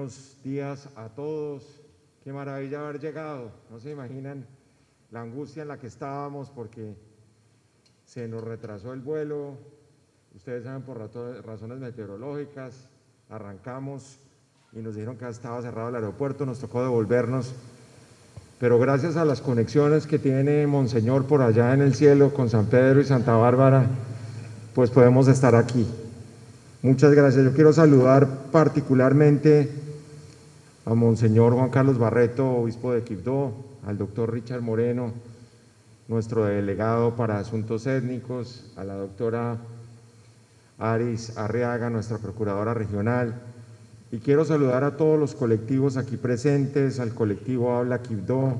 Buenos días a todos. Qué maravilla haber llegado. No se imaginan la angustia en la que estábamos porque se nos retrasó el vuelo. Ustedes saben por razones meteorológicas. Arrancamos y nos dijeron que estaba cerrado el aeropuerto. Nos tocó devolvernos. Pero gracias a las conexiones que tiene Monseñor por allá en el cielo con San Pedro y Santa Bárbara, pues podemos estar aquí. Muchas gracias. Yo quiero saludar particularmente a Monseñor Juan Carlos Barreto, obispo de Quibdó, al doctor Richard Moreno, nuestro delegado para asuntos étnicos, a la doctora Aris Arriaga, nuestra procuradora regional, y quiero saludar a todos los colectivos aquí presentes, al colectivo Habla Quibdó,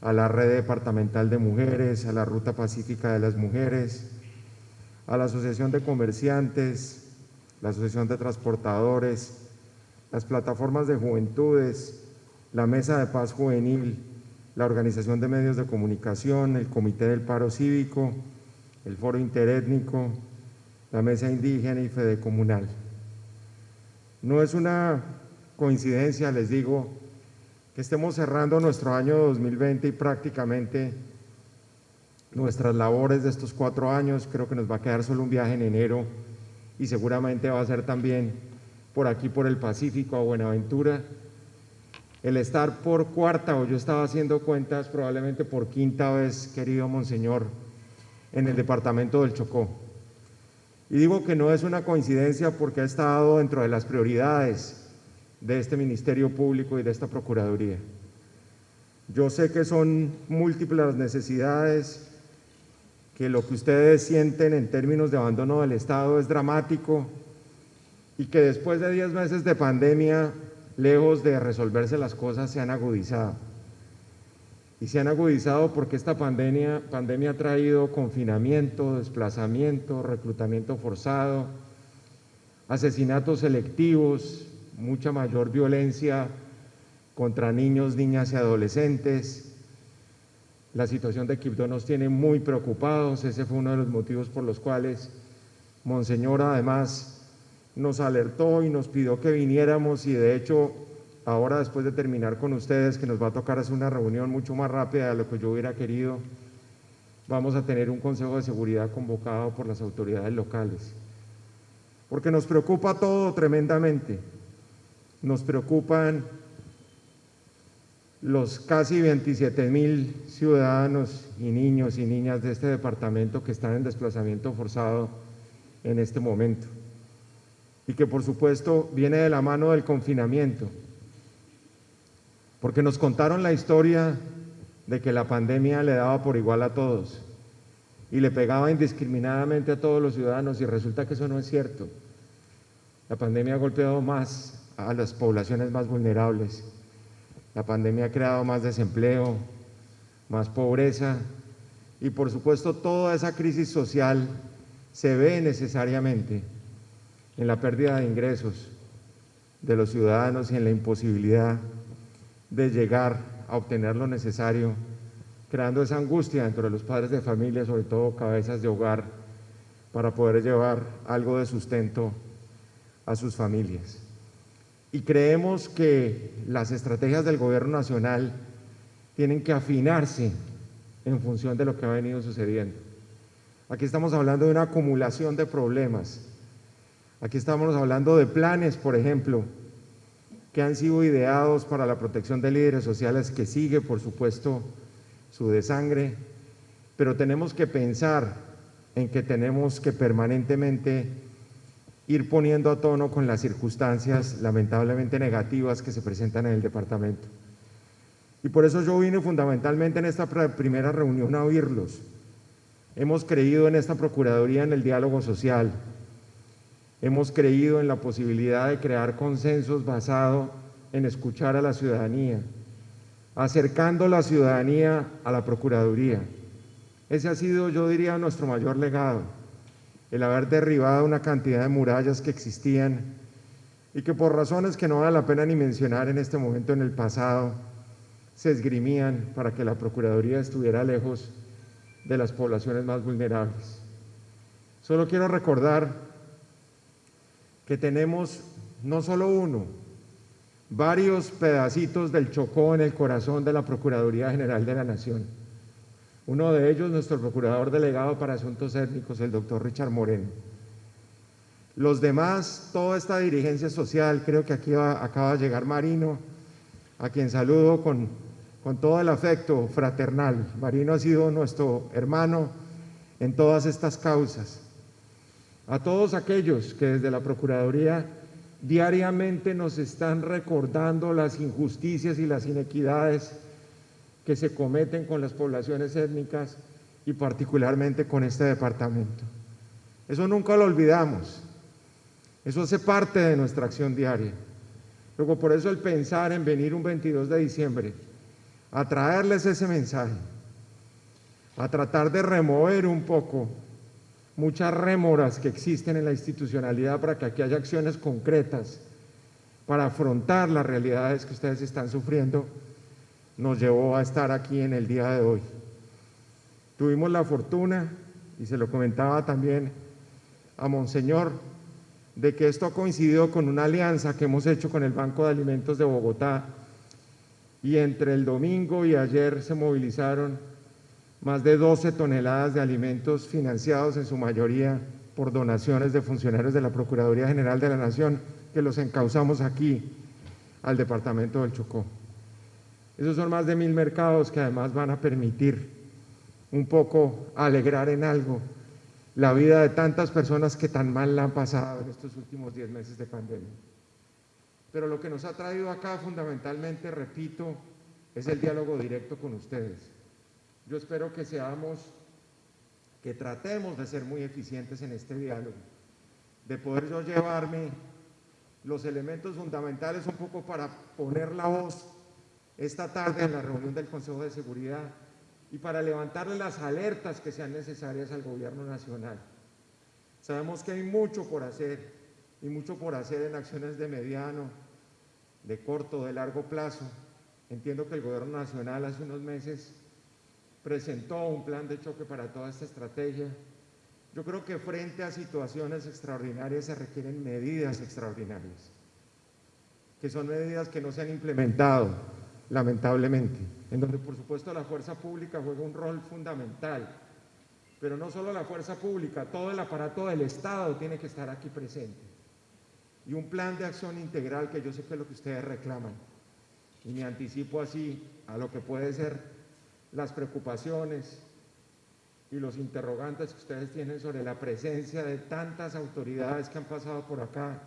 a la Red Departamental de Mujeres, a la Ruta Pacífica de las Mujeres, a la Asociación de Comerciantes, la Asociación de Transportadores, las plataformas de juventudes, la Mesa de Paz Juvenil, la Organización de Medios de Comunicación, el Comité del Paro Cívico, el Foro Interétnico, la Mesa Indígena y Fede Comunal. No es una coincidencia, les digo, que estemos cerrando nuestro año 2020 y prácticamente nuestras labores de estos cuatro años, creo que nos va a quedar solo un viaje en enero y seguramente va a ser también por aquí, por el Pacífico, a Buenaventura. El estar por cuarta, o yo estaba haciendo cuentas, probablemente por quinta vez, querido Monseñor, en el departamento del Chocó. Y digo que no es una coincidencia porque ha estado dentro de las prioridades de este Ministerio Público y de esta Procuraduría. Yo sé que son múltiples las necesidades, que lo que ustedes sienten en términos de abandono del Estado es dramático y que después de 10 meses de pandemia, lejos de resolverse las cosas, se han agudizado. Y se han agudizado porque esta pandemia, pandemia ha traído confinamiento, desplazamiento, reclutamiento forzado, asesinatos selectivos, mucha mayor violencia contra niños, niñas y adolescentes, la situación de Quibdó nos tiene muy preocupados, ese fue uno de los motivos por los cuales Monseñor además nos alertó y nos pidió que viniéramos y de hecho ahora después de terminar con ustedes, que nos va a tocar hacer una reunión mucho más rápida de lo que yo hubiera querido, vamos a tener un Consejo de Seguridad convocado por las autoridades locales. Porque nos preocupa todo tremendamente. Nos preocupan los casi 27 mil ciudadanos y niños y niñas de este departamento que están en desplazamiento forzado en este momento y que por supuesto viene de la mano del confinamiento, porque nos contaron la historia de que la pandemia le daba por igual a todos y le pegaba indiscriminadamente a todos los ciudadanos y resulta que eso no es cierto. La pandemia ha golpeado más a las poblaciones más vulnerables la pandemia ha creado más desempleo, más pobreza y por supuesto toda esa crisis social se ve necesariamente en la pérdida de ingresos de los ciudadanos y en la imposibilidad de llegar a obtener lo necesario, creando esa angustia dentro de los padres de familia, sobre todo cabezas de hogar, para poder llevar algo de sustento a sus familias y creemos que las estrategias del gobierno nacional tienen que afinarse en función de lo que ha venido sucediendo. Aquí estamos hablando de una acumulación de problemas. Aquí estamos hablando de planes, por ejemplo, que han sido ideados para la protección de líderes sociales, que sigue, por supuesto, su desangre, pero tenemos que pensar en que tenemos que permanentemente ir poniendo a tono con las circunstancias lamentablemente negativas que se presentan en el departamento. Y por eso yo vine fundamentalmente en esta primera reunión a oírlos. Hemos creído en esta Procuraduría en el diálogo social. Hemos creído en la posibilidad de crear consensos basado en escuchar a la ciudadanía, acercando la ciudadanía a la Procuraduría. Ese ha sido, yo diría, nuestro mayor legado el haber derribado una cantidad de murallas que existían y que por razones que no vale la pena ni mencionar en este momento en el pasado, se esgrimían para que la Procuraduría estuviera lejos de las poblaciones más vulnerables. Solo quiero recordar que tenemos no solo uno, varios pedacitos del Chocó en el corazón de la Procuraduría General de la Nación. Uno de ellos, nuestro procurador delegado para asuntos étnicos, el doctor Richard Moreno. Los demás, toda esta dirigencia social, creo que aquí acaba de llegar Marino, a quien saludo con, con todo el afecto fraternal. Marino ha sido nuestro hermano en todas estas causas. A todos aquellos que desde la Procuraduría diariamente nos están recordando las injusticias y las inequidades que se cometen con las poblaciones étnicas y particularmente con este departamento. Eso nunca lo olvidamos. Eso hace parte de nuestra acción diaria. Luego, por eso el pensar en venir un 22 de diciembre a traerles ese mensaje, a tratar de remover un poco muchas rémoras que existen en la institucionalidad para que aquí haya acciones concretas para afrontar las realidades que ustedes están sufriendo, nos llevó a estar aquí en el día de hoy. Tuvimos la fortuna, y se lo comentaba también a Monseñor, de que esto ha coincidido con una alianza que hemos hecho con el Banco de Alimentos de Bogotá y entre el domingo y ayer se movilizaron más de 12 toneladas de alimentos financiados en su mayoría por donaciones de funcionarios de la Procuraduría General de la Nación que los encauzamos aquí al departamento del Chocó. Esos son más de mil mercados que además van a permitir un poco alegrar en algo la vida de tantas personas que tan mal la han pasado en estos últimos diez meses de pandemia. Pero lo que nos ha traído acá fundamentalmente, repito, es el diálogo directo con ustedes. Yo espero que seamos, que tratemos de ser muy eficientes en este diálogo, de poder yo llevarme los elementos fundamentales un poco para poner la voz esta tarde en la reunión del Consejo de Seguridad y para levantarle las alertas que sean necesarias al gobierno nacional. Sabemos que hay mucho por hacer y mucho por hacer en acciones de mediano, de corto, de largo plazo. Entiendo que el gobierno nacional hace unos meses presentó un plan de choque para toda esta estrategia. Yo creo que frente a situaciones extraordinarias se requieren medidas extraordinarias, que son medidas que no se han implementado, lamentablemente, en donde por supuesto la fuerza pública juega un rol fundamental, pero no solo la fuerza pública, todo el aparato del Estado tiene que estar aquí presente. Y un plan de acción integral que yo sé que es lo que ustedes reclaman. Y me anticipo así a lo que puede ser las preocupaciones y los interrogantes que ustedes tienen sobre la presencia de tantas autoridades que han pasado por acá,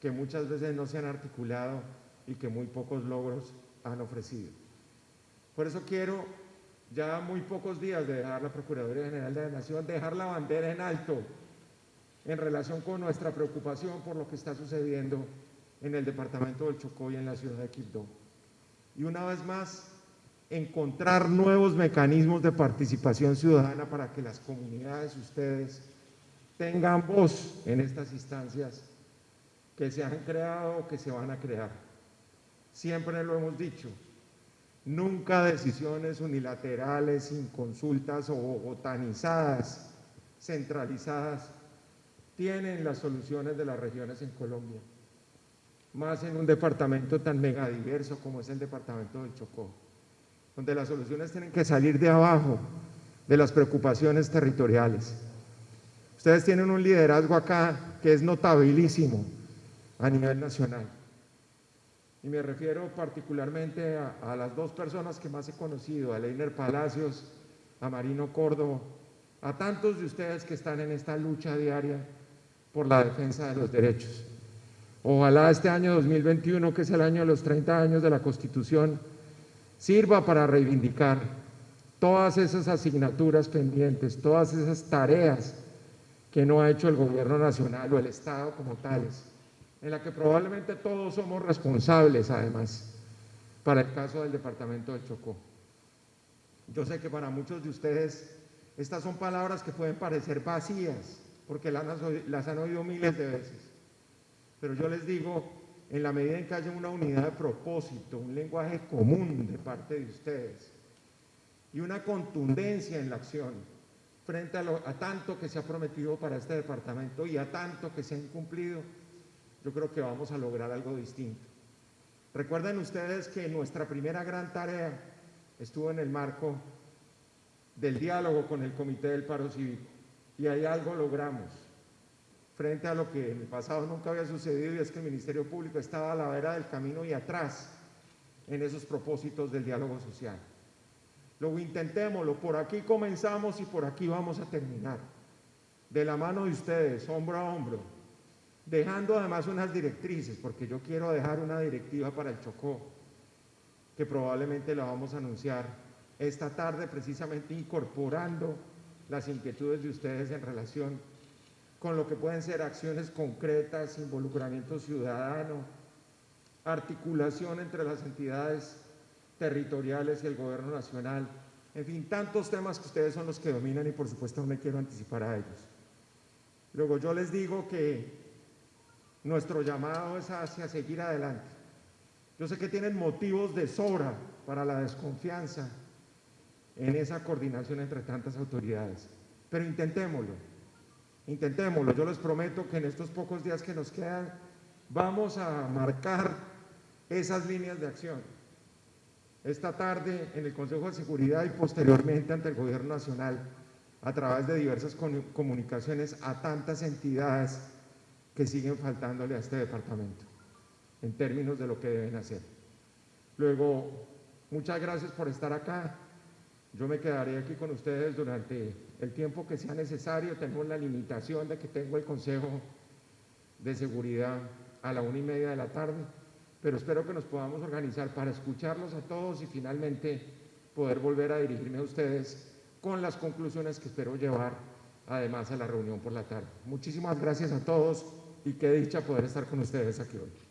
que muchas veces no se han articulado y que muy pocos logros han ofrecido. Por eso quiero, ya muy pocos días de dejar la Procuraduría General de la Nación, dejar la bandera en alto en relación con nuestra preocupación por lo que está sucediendo en el departamento del Chocó y en la ciudad de Quibdó. Y una vez más, encontrar nuevos mecanismos de participación ciudadana para que las comunidades, ustedes, tengan voz en estas instancias que se han creado o que se van a crear. Siempre lo hemos dicho, nunca decisiones unilaterales, sin consultas o botanizadas, centralizadas, tienen las soluciones de las regiones en Colombia, más en un departamento tan megadiverso como es el departamento del Chocó, donde las soluciones tienen que salir de abajo, de las preocupaciones territoriales. Ustedes tienen un liderazgo acá que es notabilísimo a nivel nacional y me refiero particularmente a, las dos personas que más he conocido, a Leiner Palacios, a Marino Córdoba, a tantos de ustedes que están en esta lucha diaria por la defensa de los derechos. Ojalá este año 2021, que es el año de los 30 años de la Constitución, sirva para reivindicar todas esas asignaturas pendientes, todas esas tareas que no ha hecho el gobierno nacional o el Estado como tales en la que probablemente todos somos responsables además, para el caso del departamento de Chocó. Yo sé que para muchos de ustedes estas son palabras que pueden parecer vacías, porque las, han oído miles de veces. Pero yo les digo, en la medida en que haya una unidad de propósito, un lenguaje común de parte de ustedes y una contundencia en la acción frente a, tanto que se ha prometido para este departamento y a tanto que se ha incumplido, yo creo que vamos a lograr algo distinto. Recuerden ustedes que nuestra primera gran tarea estuvo en el marco del diálogo con el Comité del Paro Cívico y ahí algo logramos frente a lo que en el pasado nunca había sucedido y es que el Ministerio Público estaba a la vera del camino y atrás en esos propósitos del diálogo social. Luego intentémoslo, por aquí comenzamos y por aquí vamos a terminar. De la mano de ustedes, hombro a hombro, dejando además unas directrices, porque yo quiero dejar una directiva para el Chocó, que probablemente la vamos a anunciar esta tarde, precisamente incorporando las inquietudes de ustedes en relación con lo que pueden ser acciones concretas, involucramiento ciudadano, articulación entre las entidades territoriales y el gobierno nacional, en fin, tantos temas que ustedes son los que dominan y por supuesto no me quiero anticipar a ellos. Luego yo les digo que nuestro llamado es hacia seguir adelante. Yo sé que tienen motivos de sobra para la desconfianza en esa coordinación entre tantas autoridades, pero intentémoslo, intentémoslo. Yo les prometo que en estos pocos días que nos quedan vamos a marcar esas líneas de acción. Esta tarde en el Consejo de Seguridad y posteriormente ante el Gobierno Nacional a través de diversas comunicaciones a tantas entidades que siguen faltándole a este departamento en términos de lo que deben hacer. Luego, muchas gracias por estar acá. Yo me quedaré aquí con ustedes durante el tiempo que sea necesario. Tenemos la limitación de que tengo el Consejo de Seguridad a la una y media de la tarde, pero espero que nos podamos organizar para escucharlos a todos y finalmente poder volver a dirigirme a ustedes con las conclusiones que espero llevar además a la reunión por la tarde. Muchísimas gracias a todos y qué dicha poder estar con ustedes aquí hoy.